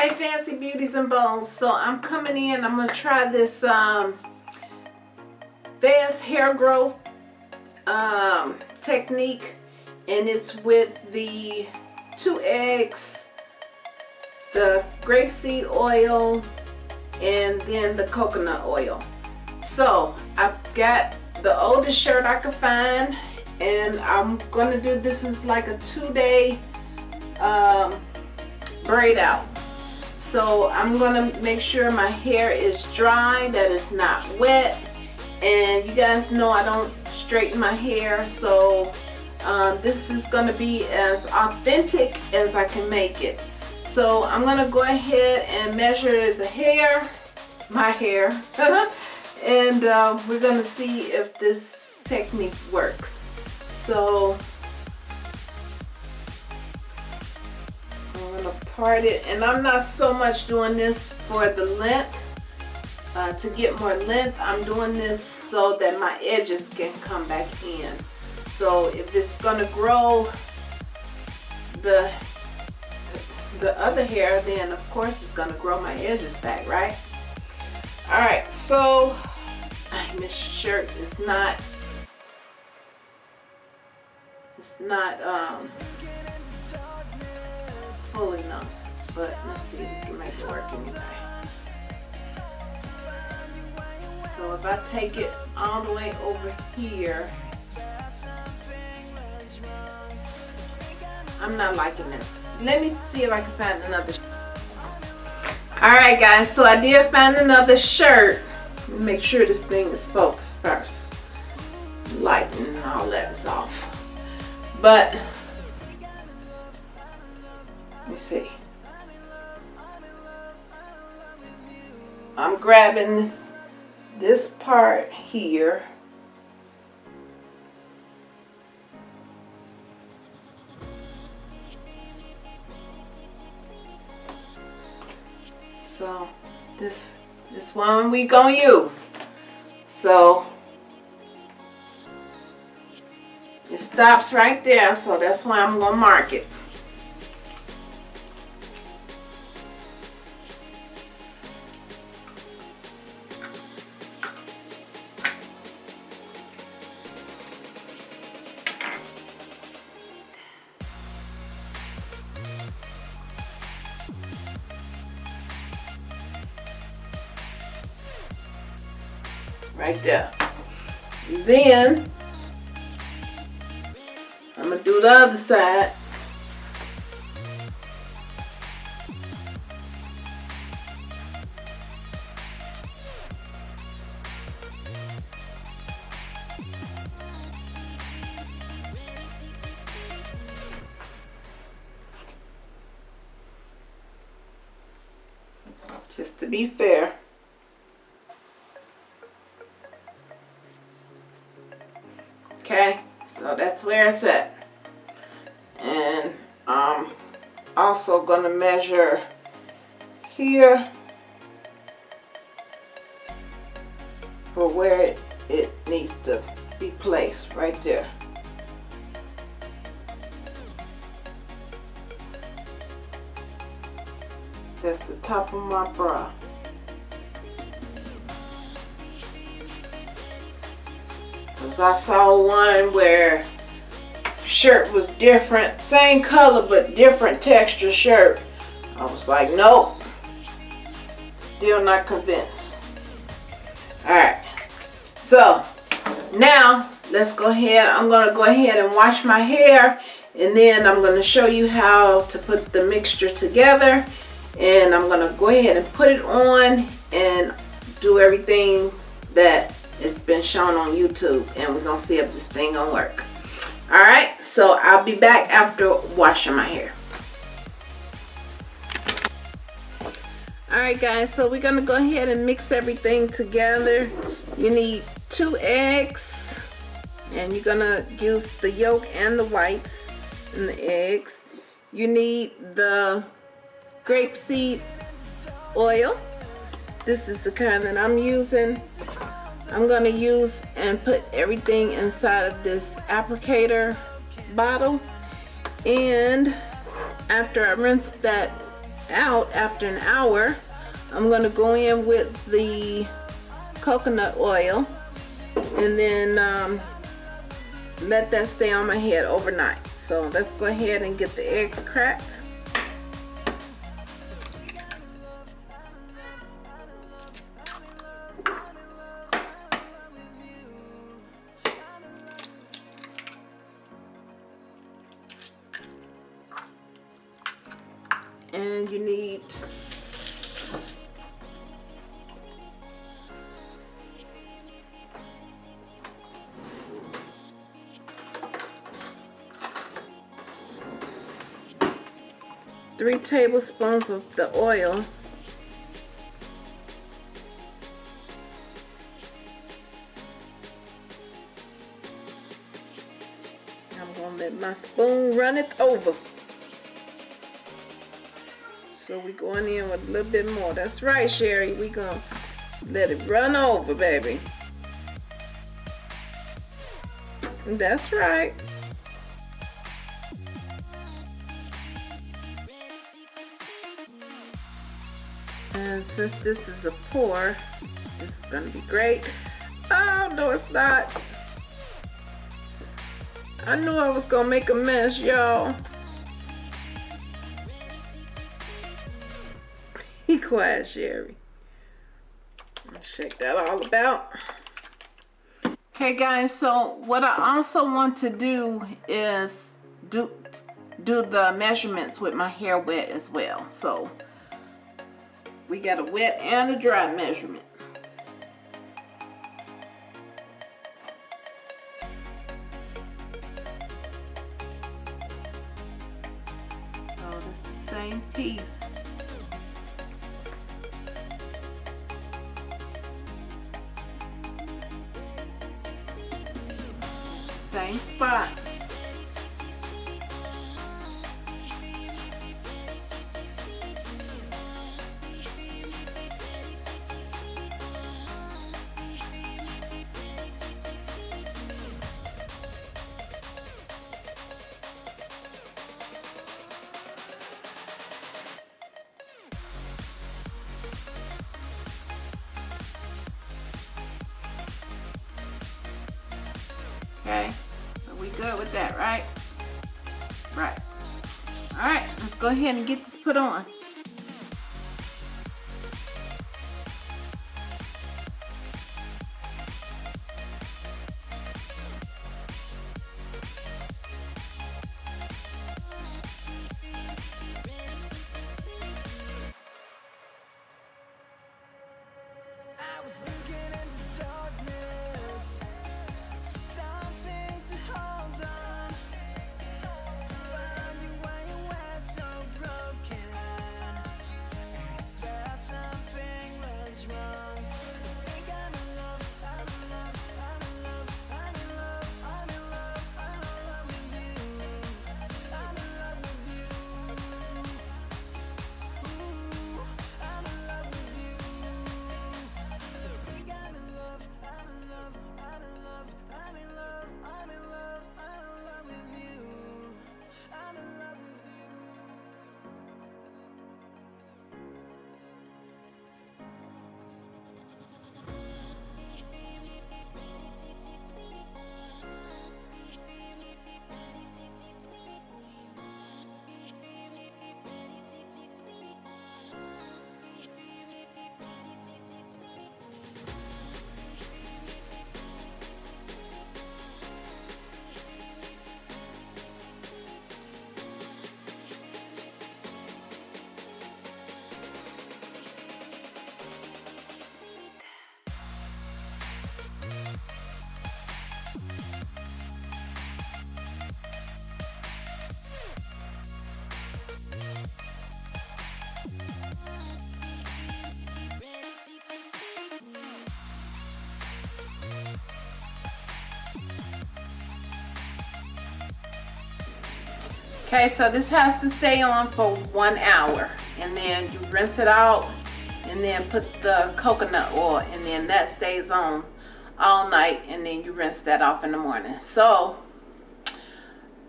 Hi Fancy Beauties and Bones. So I'm coming in, I'm going to try this um, fast hair growth um, technique and it's with the two eggs, the grapeseed oil, and then the coconut oil. So I've got the oldest shirt I could find and I'm going to do this is like a two-day um, braid out. So I'm to make sure my hair is dry, that it's not wet. And you guys know I don't straighten my hair. So um, this is to be as authentic as I can make it. So I'm to go ahead and measure the hair, my hair. and uh, we're to see if this technique works. So Part it and I'm not so much doing this for the length uh, to get more length I'm doing this so that my edges can come back in. So if it's to grow the the other hair then of course it's to grow my edges back right? Alright so this shirt is not it's not um full enough, but let's see if we can make it work anyway. So if I take it all the way over here, I'm not liking this. Let me see if I can find another. Alright guys, so I did find another shirt. Make sure this thing is focused first. Lighting and all that is off. But let me see. I'm grabbing this part here. So this this one we gonna use. So it stops right there, so that's why I'm gonna mark it. There. Then I'm gonna do the other side. Just to be fair. Measure here for where it, it needs to be placed right there that's the top of my bra Because I saw one where shirt was different, same color but different texture shirt. I was like, nope, still not convinced. Alright, so now let's go ahead. I'm going to go ahead and wash my hair and then I'm going to show you how to put the mixture together. And I'm going to go ahead and put it on and do everything that it's been shown on YouTube and we're gonna see if this thing gonna work. All right so I'll be back after washing my hair all right guys so we're gonna go ahead and mix everything together. You need two eggs and you're gonna use the yolk and the whites and the eggs. You need the grapeseed oil. This is the kind that I'm using. I'm going to use and put everything inside of this applicator bottle. And after I rinse that out after an hour, I'm gonna go in with the coconut oil and then um, let that stay on my head overnight. So let's go ahead and get the eggs cracked. And you need three tablespoons of the oil. I'm gonna let my spoon run it over so we going in with a little bit more. That's right, Sherry. We gonna let it run over, baby. That's right. And since this is a pour, this is gonna be great. Oh, no it's not. I knew I was gonna make a mess, y'all. Quiet, Sherry. check that all about. Okay, guys, so what I also want to do is do do the measurements with my hair wet as well. So we got a wet and a dry measurement. Okay so we good with that, right? Right. All right, let's go ahead and get this put on. Okay, so this has to stay on for one hour and then you rinse it out and then put the coconut oil and then that stays on all night and then you rinse that off in the morning. So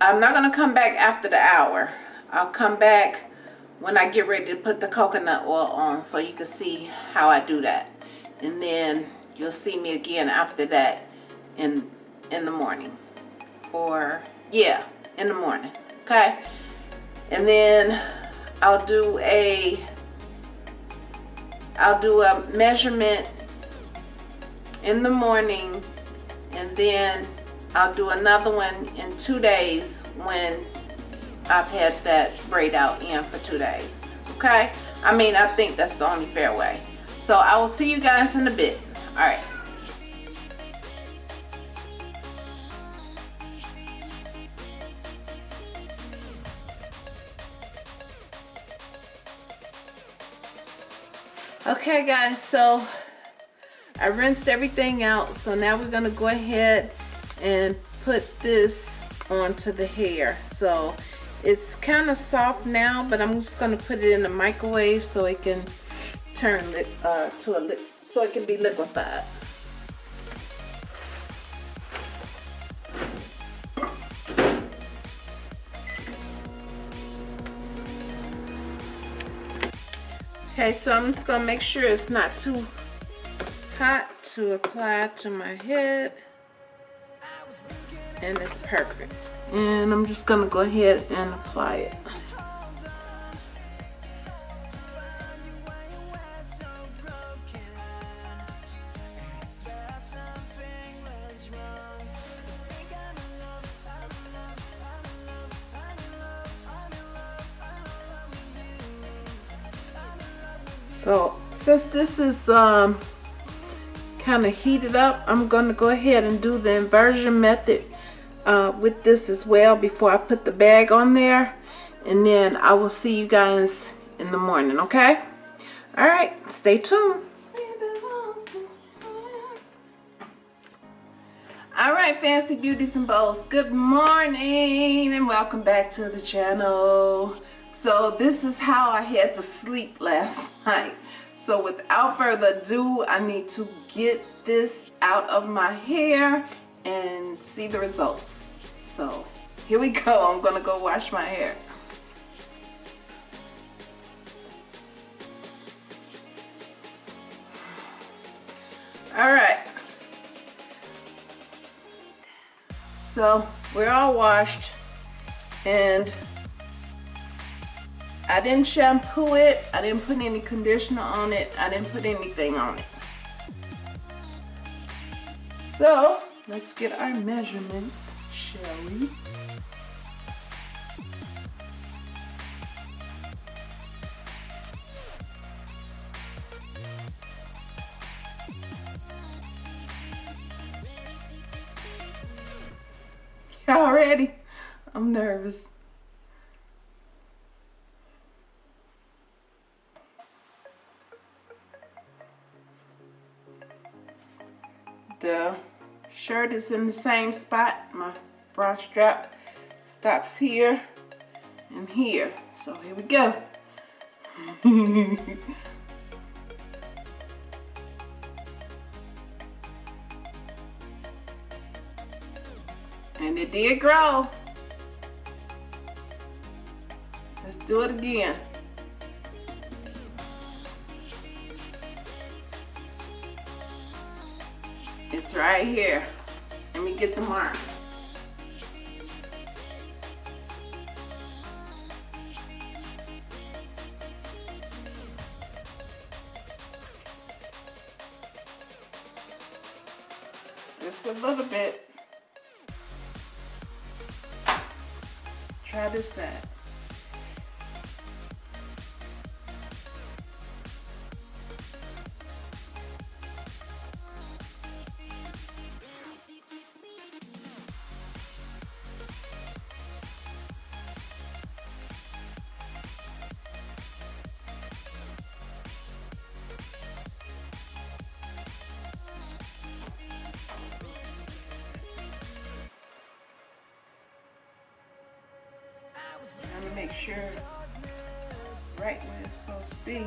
I'm not gonna come back after the hour. I'll come back when I get ready to put the coconut oil on so you can see how I do that. And then you'll see me again after that in in the morning. Or yeah, in the morning. Okay? And then I'll do a I'll do a measurement in the morning and then I'll do another one in two days when I've had that braid out in for two days. Okay? I mean, I think that's the only fair way. So I will see you guys in a bit. All right. Okay guys, so I rinsed everything out. So now we're gonna go ahead and put this onto the hair. So it's kind of soft now, but I'm just gonna put it in the microwave so it can turn uh, to a so it can be liquefied. Okay, so I'm just gonna make sure it's not too hot to apply to my head. And it's perfect. And I'm just gonna go ahead and apply it. Um, kind of heated up, I'm going to go ahead and do the inversion method uh, with this as well before I put the bag on there. And then I will see you guys in the morning, okay? All right, stay tuned. All right, Fancy Beauties and Bows, good morning and welcome back to the channel. So this is how I had to sleep last night. So without further ado, I need to get this out of my hair and see the results. So here we go. I'm gonna go wash my hair. All right. So we're all washed and I didn't shampoo it. I didn't put any conditioner on it. I didn't put anything on it. So let's get our measurements, shall we? The shirt is in the same spot. My bra strap stops here and here. So here we go. and it did grow. Let's do it again. It's right here. Let me get the mark. right where it's supposed to be.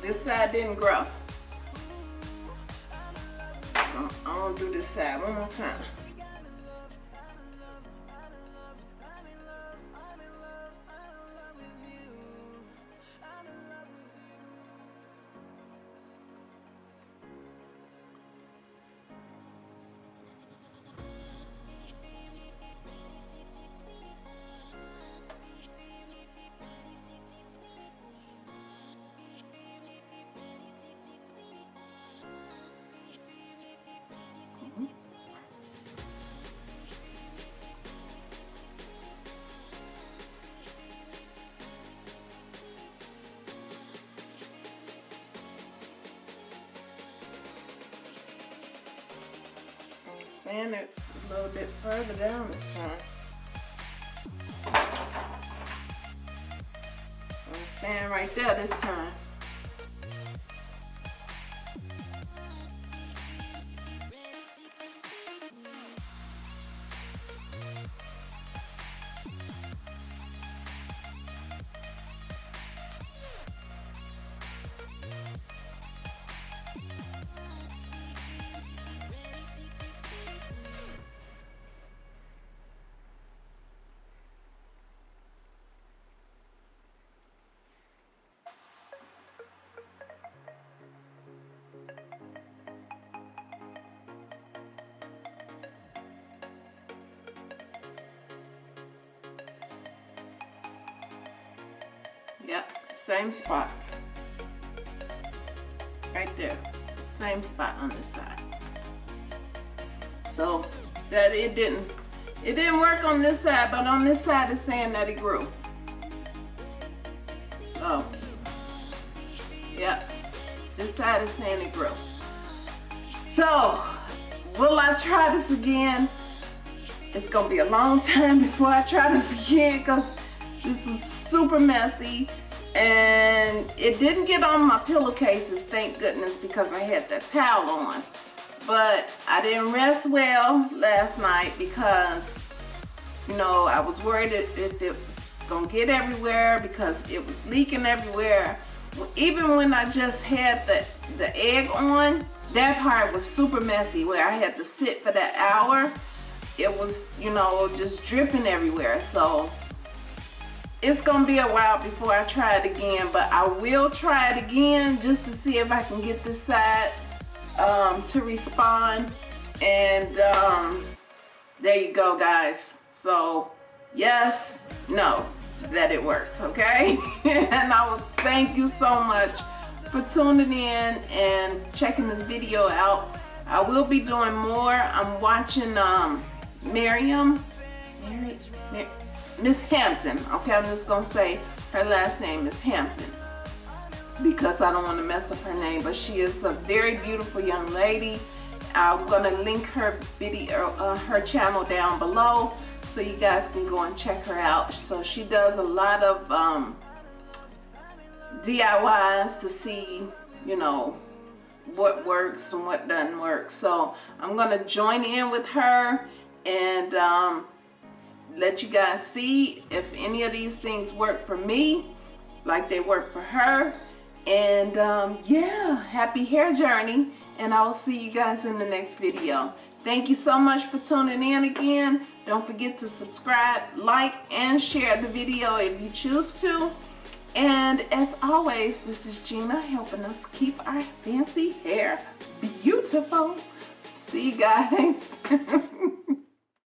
This side didn't grow. So I'm gonna do this side one more time. Sand it a little bit further down this time. I'm right there this time. Yep, same spot. Right there. Same spot on this side. So that it didn't it didn't work on this side, but on this side it's saying that it grew. So yep. This side is saying it grew. So will I try this again? It's gonna be a long time before I try this again because this is super messy and it didn't get on my pillowcases thank goodness because I had that towel on. But I didn't rest well last night because you know I was worried if, if it was gonna get everywhere because it was leaking everywhere. Even when I just had the the egg on that part was super messy where I had to sit for that hour. It was you know just dripping everywhere. So it's gonna be a while before I try it again but I will try it again just to see if I can get this side um, to respond. And um, there you go guys. So yes no that it worked okay? And I will thank you so much for tuning in and checking this video out. I will be doing more. I'm watching um, Miriam. Mary, Mary Miss Hampton. Okay, I'm just gonna say her last name is Hampton because I don't want to mess up her name. But she is a very beautiful young lady. I'm gonna link her video, uh, her channel down below, so you guys can go and check her out. So she does a lot of um, DIYs to see, you know, what works and what doesn't work. So I'm gonna join in with her and um, let you guys see if any of these things work for me like they work for her. And um, yeah happy hair journey. And I'll see you guys in the next video. Thank you so much for tuning in again. Don't forget to subscribe like and share the video if you choose to. And as always this is Gina helping us keep our fancy hair beautiful. See you guys